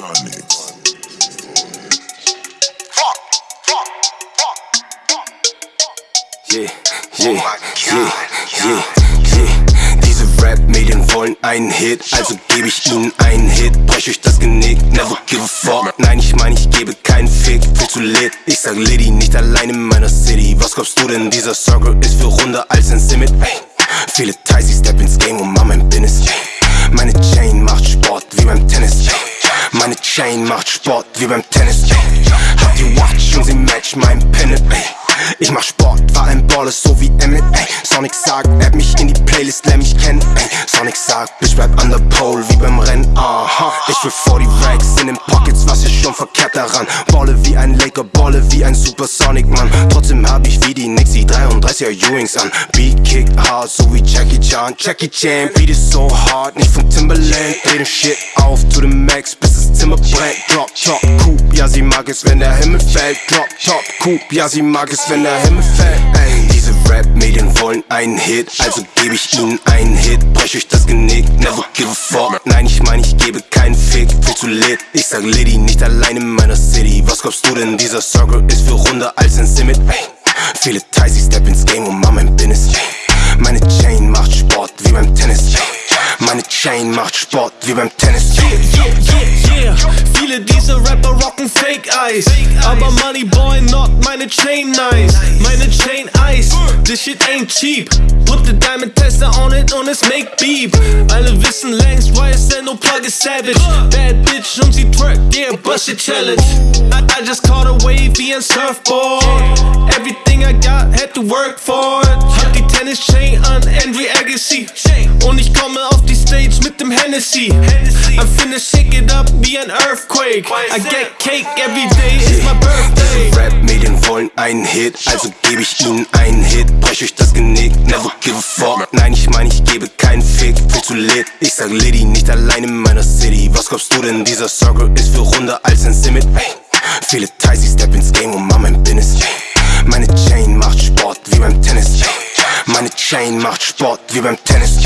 Phonics. Yeah, yeah, yeah, yeah, yeah. Diese Rap-Medien wollen einen Hit, also gebe ich ihnen einen Hit. Brech euch das Genick, never give a fuck. Nein, ich meine, ich gebe keinen Fick, viel zu lit. Ich sag Liddy, nicht allein in meiner City. Was glaubst du denn, dieser Circle ist für runder als ein Simit? Ey, viele Ties, ich step ins Game und mach mein Business. Meine Chain Chain macht Sport wie beim Tennis. Hab die Watch und sie match mein Pennant. Ich mach Sport, war ein Baller so wie Emmett, ey. Sonic sagt, add mich in die Playlist, lern mich kennen, ey. Sonic sagt, Bitch bleib an der Pole wie beim Rennen, aha. Ich will 40 Racks in den Pockets, was ist schon verkehrt daran? Balle wie ein Laker, balle wie ein Supersonic, Mann. Trotzdem hab ich wie die Nix die 33er Ewings an. Beat kick hard, so wie Jackie Chan. Jackie Chan, Beat ist so hard, nicht von Timberland. Dreh den Shit auf to the max, bis das Zimmer brennt. Drop, top, Coupe, ja sie mag es, wenn der Himmel fällt. Drop, top, Coupe, ja sie mag es, wenn der Himmel fällt. Ey, diese Rap-Medien wollen einen Hit, also gebe ich ihnen einen Hit. Brech euch das Genick, never give a fuck. Nein, ich meine, ich gebe keinen Fick, viel zu lit. Ich sag Liddy, nicht allein in meiner City. Was glaubst du denn, dieser Circle ist für runder als ein Simit? Ey, viele Ties, ich step ins Game und mach mein Business. Meine Chain macht Sport wie beim Tennis. Yeah, yeah, yeah. Viele dieser Rapper rocken Fake Eyes. Aber Money Boy, not meine Chain nice. Meine Chain Ice, this shit ain't cheap. Put the diamond tester on it und es make beep. Alle wissen längst, YSL no plug is savage. Bad bitch und sie twerk, yeah, bust it challenge. I, I just caught a wave wie ein Surfboard. Everything I got had to work for it. Hab die Tennis Chain an, Andre Agassi. Und ich komme auf die Stage mit dem Hennessy. I'm finna shake it up wie ein Earthquake. I get cake every day, it's my birthday. Rap-Medien wollen einen Hit, also gebe ich ihnen einen Hit. Brech euch das Genick, never give a fuck. Nein, ich meine, ich gebe keinen Fick, viel zu lit. Ich sag Liddy, nicht allein in meiner City. Was glaubst du denn, dieser Circle ist für runder als ein Simit? Ey, viele Ties, ich step ins Game und mach mein Business. Meine Chain macht Sport wie beim Tennis. Meine Chain macht Sport wie beim Tennis.